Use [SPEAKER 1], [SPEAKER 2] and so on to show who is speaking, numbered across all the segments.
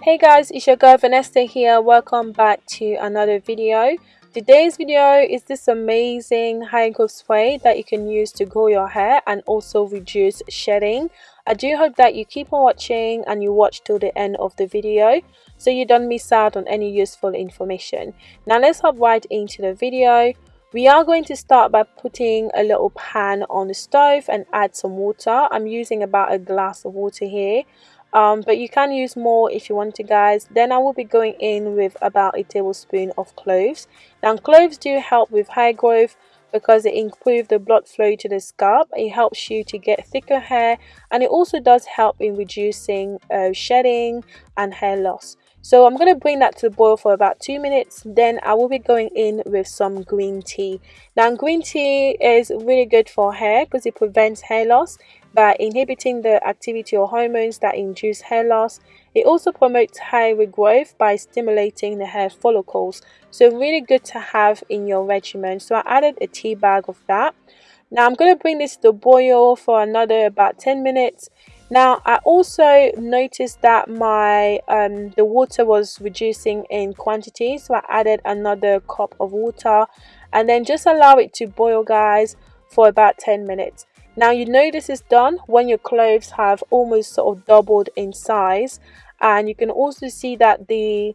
[SPEAKER 1] Hey guys, it's your girl Vanessa here. Welcome back to another video. Today's video is this amazing hair growth spray that you can use to grow your hair and also reduce shedding. I do hope that you keep on watching and you watch till the end of the video so you don't miss out on any useful information. Now let's hop right into the video. We are going to start by putting a little pan on the stove and add some water. I'm using about a glass of water here um, but you can use more if you want to guys. Then I will be going in with about a tablespoon of cloves. Now cloves do help with hair growth because it improves the blood flow to the scalp. It helps you to get thicker hair and it also does help in reducing uh, shedding and hair loss. So I'm going to bring that to the boil for about two minutes. Then I will be going in with some green tea. Now green tea is really good for hair because it prevents hair loss by inhibiting the activity of hormones that induce hair loss. It also promotes hair regrowth by stimulating the hair follicles. So really good to have in your regimen. So I added a tea bag of that. Now I'm going to bring this to boil for another about 10 minutes. Now I also noticed that my um, the water was reducing in quantity so I added another cup of water and then just allow it to boil guys for about 10 minutes. Now you know this is done when your cloves have almost sort of doubled in size and you can also see that the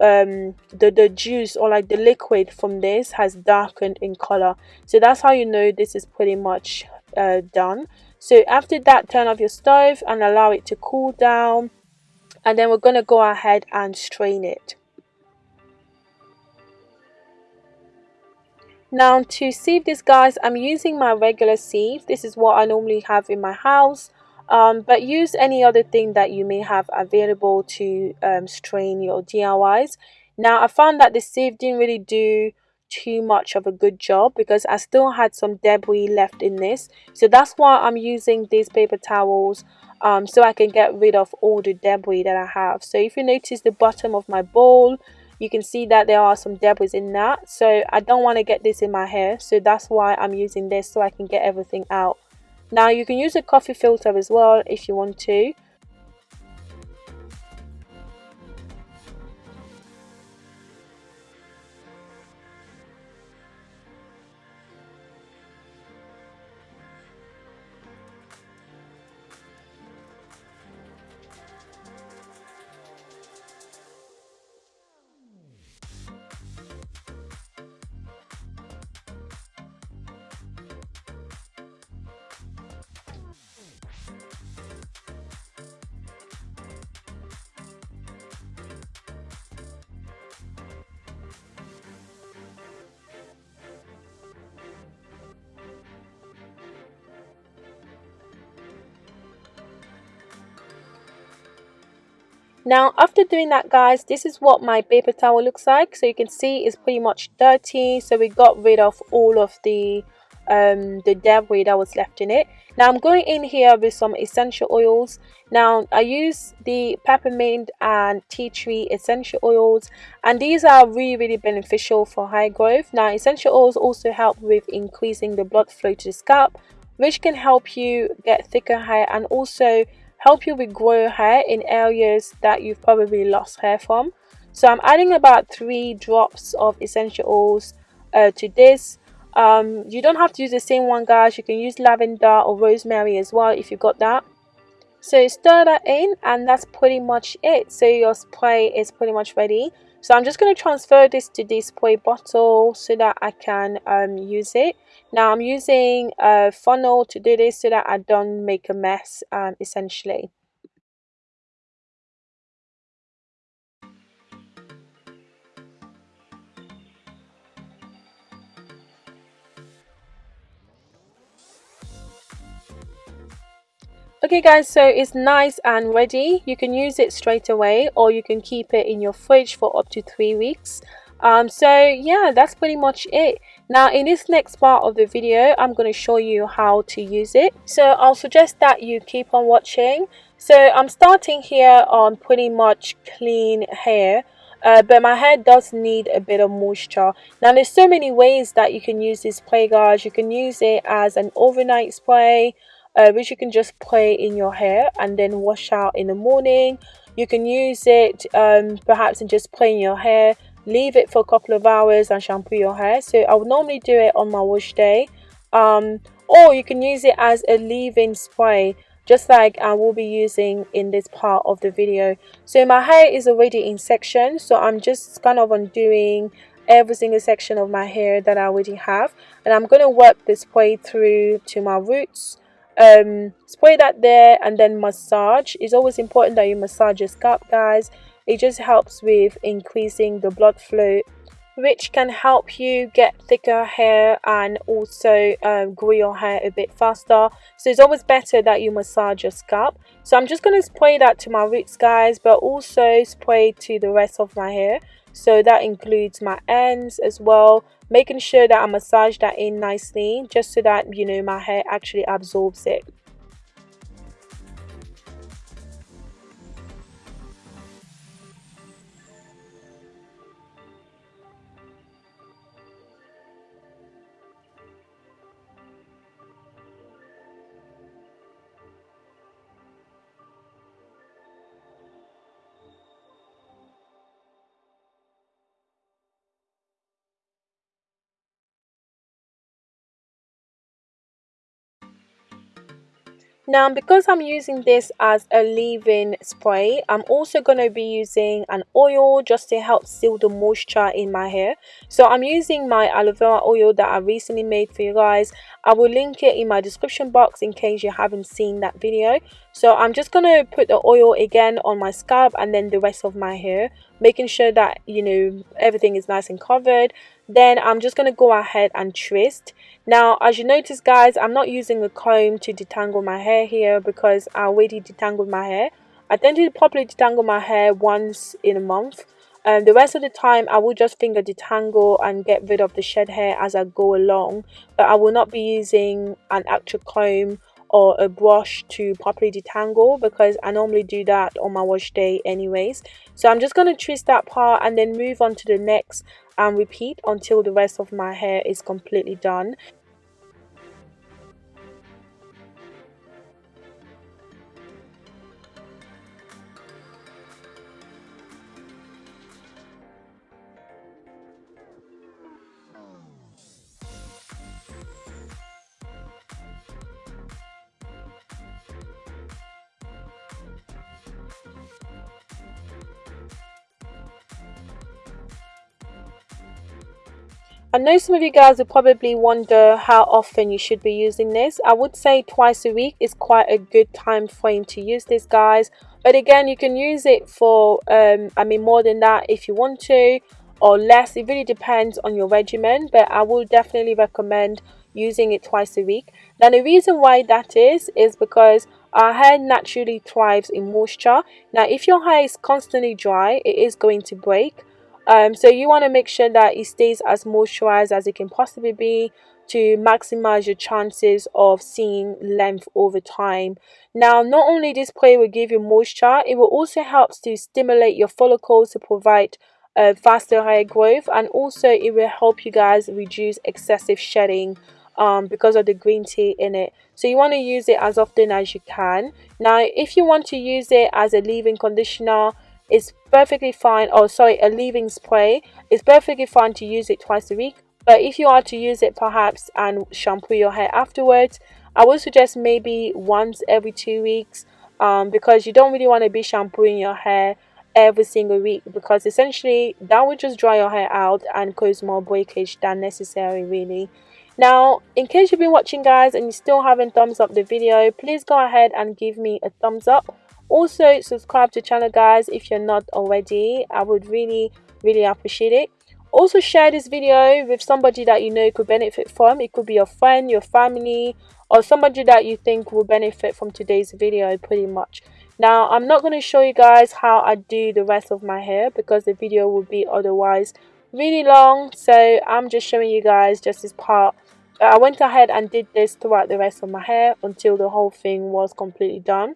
[SPEAKER 1] um the the juice or like the liquid from this has darkened in color. So that's how you know this is pretty much uh, done. So after that turn off your stove and allow it to cool down and then we're going to go ahead and strain it Now to sieve this guys, I'm using my regular sieve. This is what I normally have in my house. Um, but use any other thing that you may have available to um, strain your DIYs. Now I found that the sieve didn't really do too much of a good job because I still had some debris left in this. So that's why I'm using these paper towels um, so I can get rid of all the debris that I have. So if you notice the bottom of my bowl, you can see that there are some debris in that. So I don't want to get this in my hair so that's why I'm using this so I can get everything out. Now you can use a coffee filter as well if you want to Now after doing that guys, this is what my paper towel looks like. So you can see it's pretty much dirty. So we got rid of all of the um, the debris that was left in it. Now I'm going in here with some essential oils. Now I use the peppermint and tea tree essential oils and these are really really beneficial for hair growth. Now essential oils also help with increasing the blood flow to the scalp which can help you get thicker hair and also help you regrow hair in areas that you've probably lost hair from. So I'm adding about three drops of essential oils uh, to this. Um, you don't have to use the same one guys, you can use lavender or rosemary as well if you got that. So stir that in and that's pretty much it. So your spray is pretty much ready. So I'm just going to transfer this to this spray bottle so that I can um, use it. Now I'm using a funnel to do this so that I don't make a mess um, essentially. Okay guys, so it's nice and ready. You can use it straight away or you can keep it in your fridge for up to three weeks. Um so yeah that's pretty much it. Now in this next part of the video i'm going to show you how to use it. So i'll suggest that you keep on watching. So i'm starting here on pretty much clean hair uh, but my hair does need a bit of moisture. Now there's so many ways that you can use this spray guys you can use it as an overnight spray uh, which you can just spray in your hair and then wash out in the morning. You can use it um, perhaps and just play in your hair. Leave it for a couple of hours and shampoo your hair. So I would normally do it on my wash day. Um, or you can use it as a leave-in spray just like I will be using in this part of the video. So my hair is already in sections so I'm just kind of undoing every single section of my hair that I already have. And I'm going to work this spray through to my roots um, spray that there and then massage. It's always important that you massage your scalp guys. It just helps with increasing the blood flow which can help you get thicker hair and also um, grow your hair a bit faster. So it's always better that you massage your scalp. So I'm just going to spray that to my roots guys but also spray to the rest of my hair. So that includes my ends as well making sure that I massage that in nicely just so that you know my hair actually absorbs it Now because I'm using this as a leave-in spray, I'm also going to be using an oil just to help seal the moisture in my hair. So I'm using my aloe vera oil that I recently made for you guys. I will link it in my description box in case you haven't seen that video. So I'm just going to put the oil again on my scalp and then the rest of my hair, making sure that, you know, everything is nice and covered. Then I'm just going to go ahead and twist. Now, as you notice, guys, I'm not using a comb to detangle my hair here because I already detangled my hair. I tend to properly detangle my hair once in a month. And the rest of the time, I will just finger detangle and get rid of the shed hair as I go along. But I will not be using an actual comb or a brush to properly detangle because I normally do that on my wash day anyways. So I'm just going to twist that part and then move on to the next and repeat until the rest of my hair is completely done I know some of you guys will probably wonder how often you should be using this. I would say twice a week is quite a good time frame to use this guys. But again, you can use it for, um, I mean more than that if you want to or less. It really depends on your regimen. But I will definitely recommend using it twice a week. Now the reason why that is, is because our hair naturally thrives in moisture. Now if your hair is constantly dry, it is going to break um, so you want to make sure that it stays as moisturized as it can possibly be to maximize your chances of seeing length over time. Now not only this spray will give you moisture it will also help to stimulate your follicles to provide uh, faster hair growth and also it will help you guys reduce excessive shedding um, because of the green tea in it. So you want to use it as often as you can. Now if you want to use it as a leave-in conditioner it's perfectly fine. Oh sorry a leave-in spray. It's perfectly fine to use it twice a week but if you are to use it perhaps and shampoo your hair afterwards I would suggest maybe once every two weeks um, because you don't really want to be shampooing your hair every single week because essentially that would just dry your hair out and cause more breakage than necessary really. Now in case you've been watching guys and you still haven't thumbs up the video please go ahead and give me a thumbs up also subscribe to channel guys if you're not already. I would really really appreciate it. Also share this video with somebody that you know could benefit from. It could be your friend your family or somebody that you think will benefit from today's video pretty much. Now i'm not going to show you guys how i do the rest of my hair because the video would be otherwise really long. So i'm just showing you guys just this part. I went ahead and did this throughout the rest of my hair until the whole thing was completely done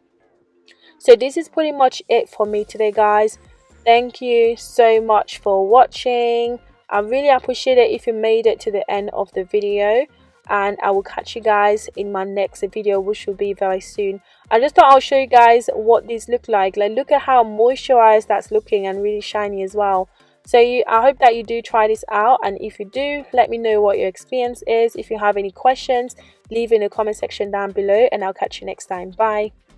[SPEAKER 1] so this is pretty much it for me today guys thank you so much for watching i really appreciate it if you made it to the end of the video and I will catch you guys in my next video which will be very soon. I just thought I'll show you guys what these look like. Like look at how moisturized that's looking and really shiny as well. So you, I hope that you do try this out and if you do, let me know what your experience is. If you have any questions, leave in the comment section down below and I'll catch you next time. Bye.